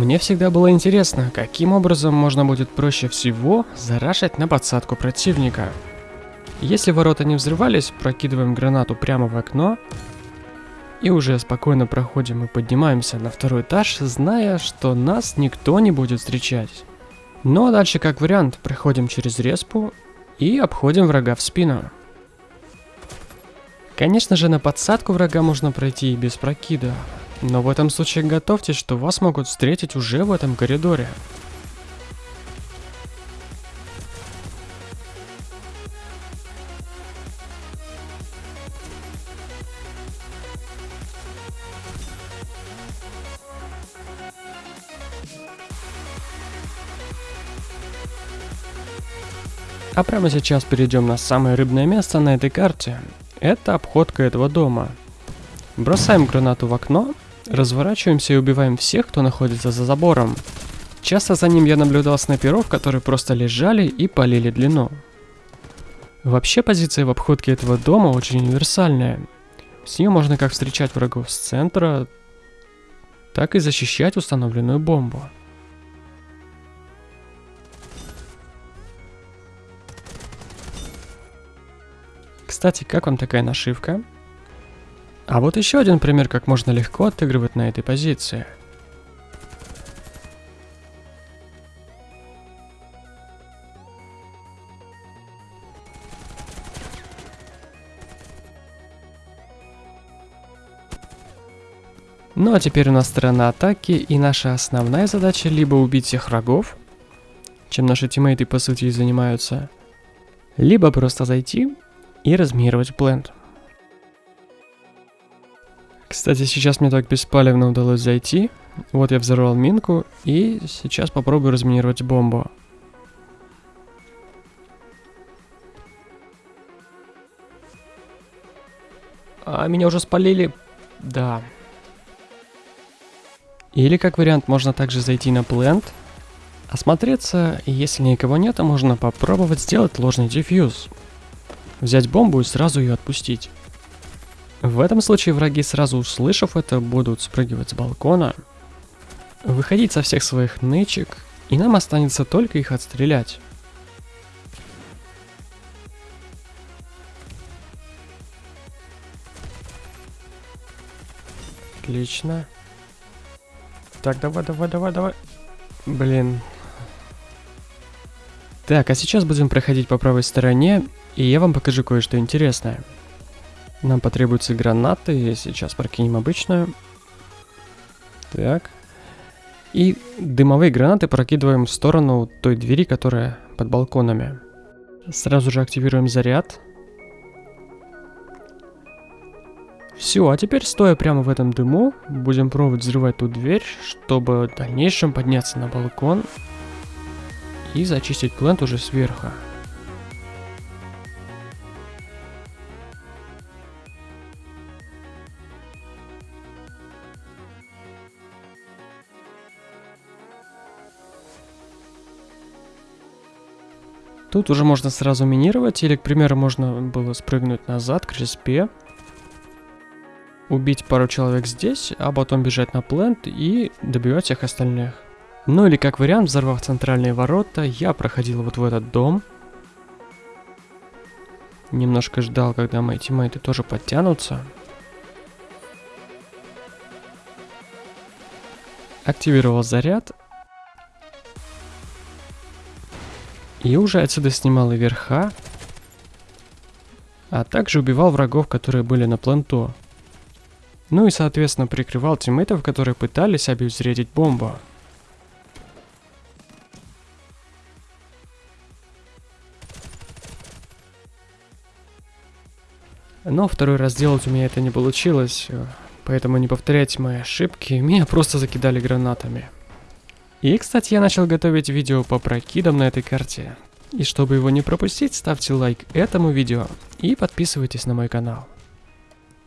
Мне всегда было интересно, каким образом можно будет проще всего зарашить на подсадку противника. Если ворота не взрывались, прокидываем гранату прямо в окно и уже спокойно проходим и поднимаемся на второй этаж, зная, что нас никто не будет встречать. Ну а дальше как вариант, проходим через респу и обходим врага в спину. Конечно же, на подсадку врага можно пройти и без прокида, но в этом случае готовьтесь, что вас могут встретить уже в этом коридоре. А прямо сейчас перейдем на самое рыбное место на этой карте. Это обходка этого дома. Бросаем гранату в окно, разворачиваемся и убиваем всех, кто находится за забором. Часто за ним я наблюдал снайперов, которые просто лежали и полили длину. Вообще позиция в обходке этого дома очень универсальная. С нее можно как встречать врагов с центра, так и защищать установленную бомбу. Кстати, как вам такая нашивка? А вот еще один пример, как можно легко отыгрывать на этой позиции. Ну а теперь у нас сторона атаки, и наша основная задача либо убить всех врагов, чем наши тиммейты по сути занимаются, либо просто зайти и разминировать плент. Кстати, сейчас мне так беспалевно удалось зайти. Вот я взорвал минку и сейчас попробую разминировать бомбу. А меня уже спалили. Да. Или как вариант можно также зайти на плент, осмотреться, и если никого нет, то можно попробовать сделать ложный дефьюз взять бомбу и сразу ее отпустить. В этом случае враги, сразу услышав это, будут спрыгивать с балкона, выходить со всех своих нычек, и нам останется только их отстрелять. Отлично. Так, давай, давай, давай, давай. Блин. Так, а сейчас будем проходить по правой стороне, и я вам покажу кое-что интересное. Нам потребуются гранаты, сейчас прокинем обычную. Так. И дымовые гранаты прокидываем в сторону той двери, которая под балконами. Сразу же активируем заряд. Все, а теперь стоя прямо в этом дыму, будем пробовать взрывать ту дверь, чтобы в дальнейшем подняться на балкон и зачистить плент уже сверху. Тут уже можно сразу минировать, или, к примеру, можно было спрыгнуть назад к респе, убить пару человек здесь, а потом бежать на плент и добивать всех остальных. Ну или как вариант, взорвав центральные ворота, я проходил вот в этот дом. Немножко ждал, когда мои тиммейты тоже подтянутся. Активировал заряд И уже отсюда снимал и верха, а также убивал врагов, которые были на планто. Ну и соответственно прикрывал тиммейтов, которые пытались обезвредить бомбу. Но второй раз делать у меня это не получилось, поэтому не повторяйте мои ошибки, меня просто закидали гранатами. И, кстати, я начал готовить видео по прокидам на этой карте. И чтобы его не пропустить, ставьте лайк этому видео и подписывайтесь на мой канал.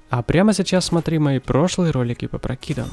А прямо сейчас смотри мои прошлые ролики по прокидам.